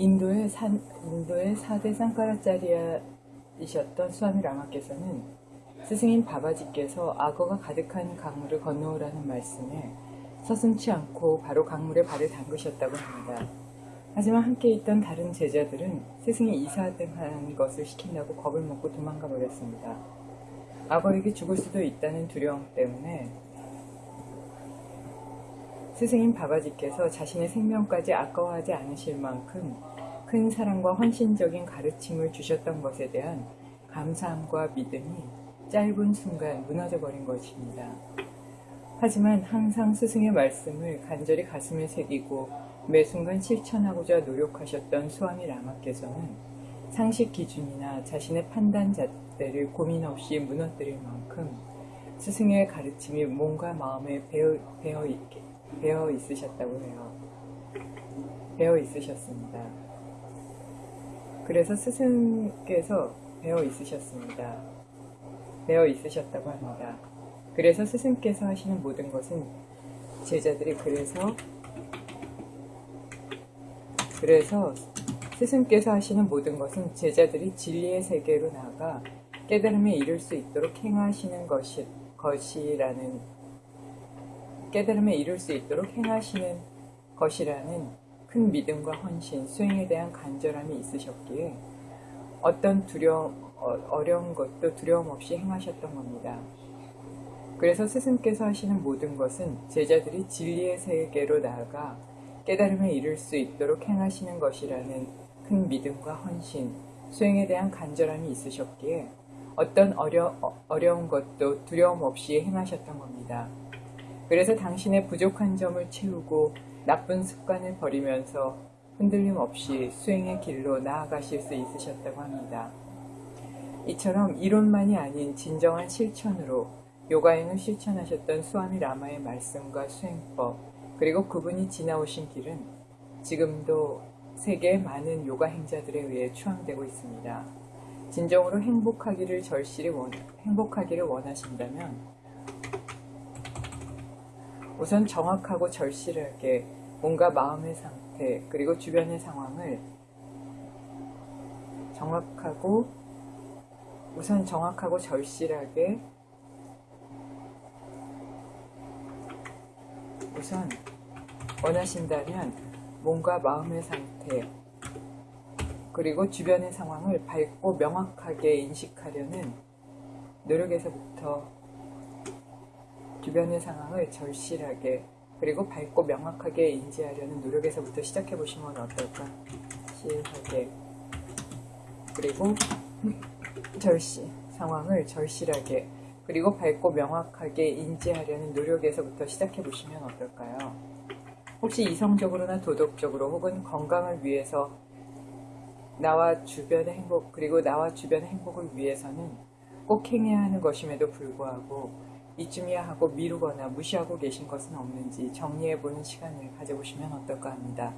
인도의, 산, 인도의 4대 쌍카라짜리아이셨던 수아미 라마께서는 스승인 바바지께서 악어가 가득한 강물을 건너오라는 말씀에 서슴치 않고 바로 강물에 발을 담그셨다고 합니다. 하지만 함께 있던 다른 제자들은 스승이 이사등한 것을 시킨다고 겁을 먹고 도망가 버렸습니다. 악어에게 죽을 수도 있다는 두려움 때문에 스승인 바바지께서 자신의 생명까지 아까워하지 않으실 만큼 큰 사랑과 헌신적인 가르침을 주셨던 것에 대한 감사함과 믿음이 짧은 순간 무너져 버린 것입니다. 하지만 항상 스승의 말씀을 간절히 가슴에 새기고 매 순간 실천하고자 노력하셨던 수아미 라마께서는 상식 기준이나 자신의 판단 잣대를 고민 없이 무너뜨릴 만큼 스승의 가르침이 몸과 마음에 배어, 배어, 있게, 배어 있으셨다고 해요. 배어 있으셨습니다. 그래서 스승께서 배어 있으셨습니다. 배어 있으셨다고 합니다. 그래서 스승께서 하시는 모든 것은 제자들이 그래서 그래서 스승께서 하시는 모든 것은 제자들이 진리의 세계로 나아가 깨달음에 이를 수 있도록 행하시는 것이, 것이라는 깨달음에 이룰 수 있도록 행하시는 것이라는 큰 믿음과 헌신, 수행에 대한 간절함이 있으셨기에 어떤 두려움, 어, 어려운 것도 두려움 없이 행하셨던 겁니다. 그래서 스승께서 하시는 모든 것은 제자들이 진리의 세계로 나아가 깨달음에 이를 수 있도록 행하시는 것이라는 큰 믿음과 헌신, 수행에 대한 간절함이 있으셨기에 어떤 어려, 어려운 것도 두려움 없이 행하셨던 겁니다. 그래서 당신의 부족한 점을 채우고 나쁜 습관을 버리면서 흔들림 없이 수행의 길로 나아가실 수 있으셨다고 합니다. 이처럼 이론만이 아닌 진정한 실천으로 요가행을 실천하셨던 수아미 라마의 말씀과 수행법, 그리고 그분이 지나오신 길은 지금도 세계의 많은 요가 행자들에 의해 추앙되고 있습니다. 진정으로 행복하기를 절실히 원, 행복하기를 원하신다면 우선 정확하고 절실하게 뭔가 마음의 상태 그리고 주변의 상황을 정확하고 우선 정확하고 절실하게 우선 원하신다면 몸과 마음의 상태 그리고 주변의 상황을 밝고 명확하게 인식하려는 노력에서부터 주변의 상황을 절실하게 그리고 밝고 명확하게 인지하려는 노력에서부터 시작해 보시면 어떨까? 실하게 그리고 절실 상황을 절실하게 그리고 밝고 명확하게 인지하려는 노력에서부터 시작해 보시면 어떨까요? 혹시 이성적으로나 도덕적으로 혹은 건강을 위해서 나와 주변의 행복 그리고 나와 주변의 행복을 위해서는 꼭 행해야 하는 것임에도 불구하고 이쯤이야 하고 미루거나 무시하고 계신 것은 없는지 정리해보는 시간을 가져보시면 어떨까 합니다.